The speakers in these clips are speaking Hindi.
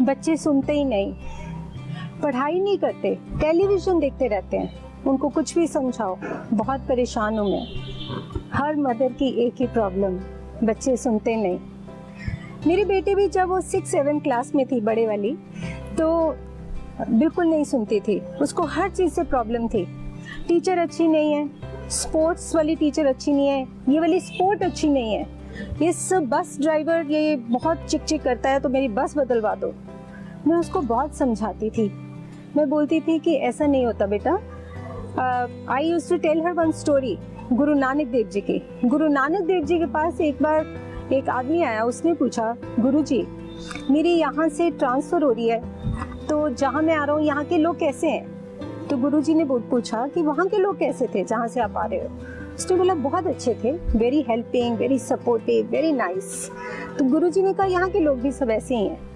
बच्चे सुनते ही नहीं। पढ़ाई नहीं करते, टेलीविज़न देखते रहते हैं। उनको कुछ भी समझाओ, बहुत परेशान हूँ मैं। हर मदर की एक ही प्रॉब्लम, बच्चे सुनते नहीं। मेरी बेटी भी जब वो सिक्स सेवन क्लास में थी, बड़े वाली तो बिल्कुल नहीं सुनती थी। उसको हर चीज़ से प्रॉब्लम थी। टीचर अच्छी नहीं है स्पोर्ट्स वाली टीचर अच्छी नहीं है, ये वाली स्पोर्ट अच्छी नहीं है। इस बस ड्राइवर ये बहुत चिक चिक करता है तो मेरी बस बदलवा दो। मैं उसको बहुत समझाती थी। मैं बोलती थी कि ऐसा नहीं होता बेटा। I use to tell her one story Guru Nanak Dev जी की। गुरु नानक देव जी के पास एक बार एक आदमी आया, उसने पूछा, गुरु जी, मेरी यहाँ से ट्रांसफ़र हो रही है तो जहाँ मैं आ रहा हूँ, यहाँ के लोग कैसे हैं? तो गुरु जी ने पूछा कि वहाँ के लोग कैसे थे जहाँ से आप आ रहे हो? उसने बोला, बहुत अच्छे थे very helping very supportive very nice तो गुरु जी ने कहा, यहाँ के लोग भी सब ऐसे ही हैं।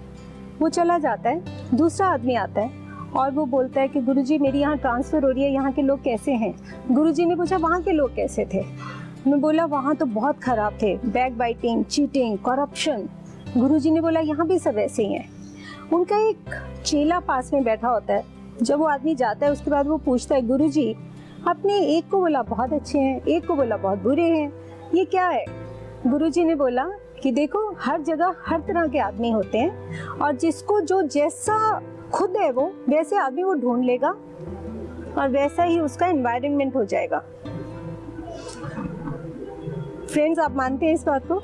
वो चला जाता है, दूसरा आदमी आता है और वो बोलता है कि गुरुजी मेरी यहाँ ट्रांसफ़र हो रही है, यहाँ के लोग कैसे हैं? गुरुजी ने पूछा, वहाँ के लोग कैसे थे? मैं बोला, वहाँ तो बहुत ख़राब थे back biting cheating corruption Guruji ने बोला, यहाँ भी सब ऐसे ही हैं। उनका एक चेला पास में बैठा होता है, जब वो आदमी जाता है, उसके बाद वो पूछता है गुरु जी एक को बोला बहुत अच्छे हैं, एक को बोला बहुत बुरे हैं, ये क्या है? गुरु जी ने बोला कि देखो हर जगह हर तरह के आदमी होते हैं और जिसको जो जैसा खुद है वो वैसे आदमी वो ढूंढ लेगा और वैसा ही उसका एनवायरनमेंट हो जाएगा। फ्रेंड्स आप मानते हैं इस बात को?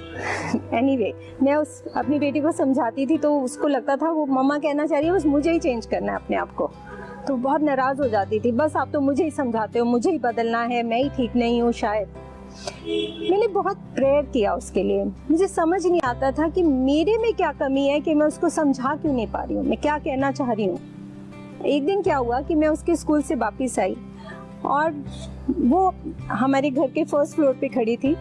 एनीवे anyway, मैं उस अपनी बेटी को समझाती थी तो उसको लगता था वो मम्मा कहना चाह रही है बस मुझे ही चेंज करना है अपने आप को। तो बहुत नाराज़ हो जाती थी बस आप तो मुझे ही समझाते हो मुझे ही बदलना है मैं ही ठीक नहीं हूँ शायद। मैंने बहुत प्रेयर किया उसके लिए। मुझे समझ नहीं आता था कि मेरे में क्या कमी है कि मैं उसको समझा क्यों नहीं पा रही हूँ। मैं क्या कहना चाह रही हूँ? एक दिन क्या हुआ कि मैं उसके स्कूल से वापस आई और वो हमारे घर के फ़र्स्ट फ्लोर पे खड़ी थी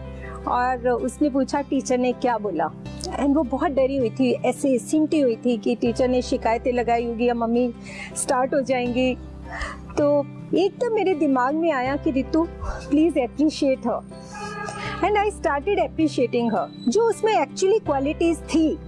और उसने पूछा, टीचर ने क्या बोला? एंड वो बहुत डरी हुई थी, ऐसे सिमटी हुई थी कि टीचर ने शिकायतें लगाई होगी या मम्मी स्टार्ट हो जाएँगी। तो एकदम तो मेरे दिमाग में आया कि Ritu please appreciate her and I started appreciating जो उसमें एक्चुअली क्वालिटीज थी।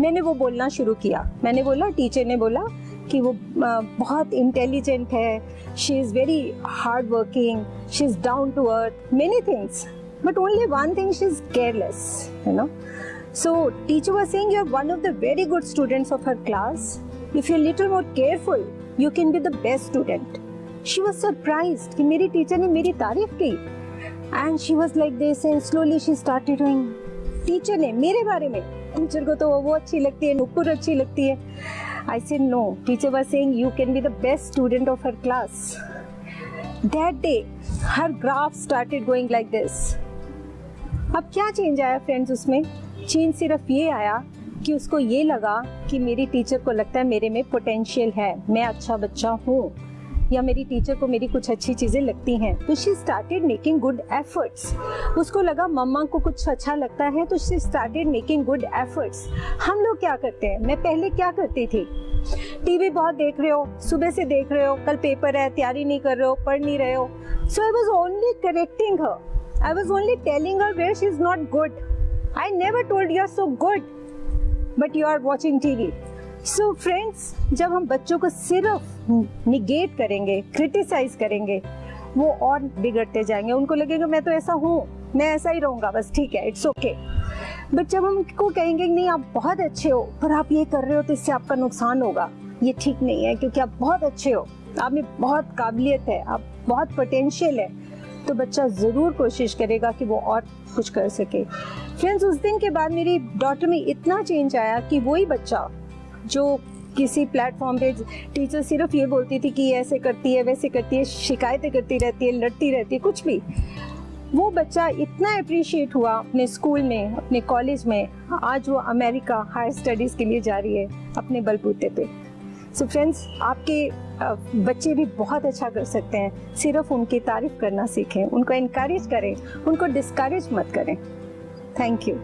मैंने वो बोलना शुरू किया। मैंने बोला टीचर ने बोला कि वो बहुत इंटेलिजेंट है। She is very hard working she is down to earth many things but only one thing she is careless you know so teacher was saying you one of the very good students of her class if you little more careful you can be the best student she was surprise कि मेरी टीचर ने मेरी तारीफ़ की। And she was like this and slowly she started doing teacher ने मेरे बारे में टीचर को तो वो अच्छी लगती है, नुपुर अच्छी लगती है। I said no teacher was saying you can be the best student of her class that day her graph started going like this अब क्या चेंज आया फ्रेंड्स उसमें? चेंज सिर्फ़ ये आया कि उसको ये लगा कि मेरी टीचर को लगता है मेरे में पोटेंशियल है, मैं अच्छा बच्चा हूँ। या मेरी टीचर को मेरी कुछ अच्छी चीज़ें लगती हैं तो she started making good efforts उसको लगा मम्मा को कुछ अच्छा लगता है तो she started making good efforts हम लोग क्या करते हैं? मैं पहले क्या करती थी? टीवी बहुत देख रहे हो, सुबह से देख रहे हो, कल पेपर है, तैयारी नहीं कर रहे हो, पढ़ नहीं रहे हो. So I was only correcting her I was only telling her where she is not good I never told you are so good but you are watching TV so friends जब हम बच्चों को सिर्फ़ निगेट करेंगे क्रिटिसाइज करेंगे, वो और बिगड़ते जाएँगे। उनको लगेगा, मैं तो ऐसा हूँ, मैं ऐसा ही रहूँगा, बस ठीक है इट्स ओके बट जब हम उनको कहेंगे, नहीं, आप बहुत अच्छे हो, पर आप ये कर रहे हो तो इससे आपका नुकसान होगा। ये ठीक नहीं है, क्योंकि आप बहुत अच्छे हो आप में बहुत काबिलियत है, आप बहुत पोटेंशियल है। तो बच्चा ज़रूर कोशिश करेगा कि वो और कुछ कर सके। फ्रेंड्स उस दिन के बाद मेरी डॉटर में इतना चेंज आया कि वही बच्चा जो किसी प्लेटफॉर्म पे टीचर सिर्फ़ ये बोलती थी कि ऐसे करती है, वैसे करती है, शिकायतें करती रहती है, लड़ती रहती है, कुछ भी। वो बच्चा इतना अप्रिशिएट हुआ अपने स्कूल में, अपने कॉलेज में। आज वो अमेरिका हायर स्टडीज़ के लिए जा रही है, अपने बलबूते पे। सो so फ्रेंड्स आपके बच्चे भी बहुत अच्छा कर सकते हैं। सिर्फ़ उनकी तारीफ़ करना सीखें, उनको इनक्रेज करें, उनको डिस्करेज मत करें। Thank you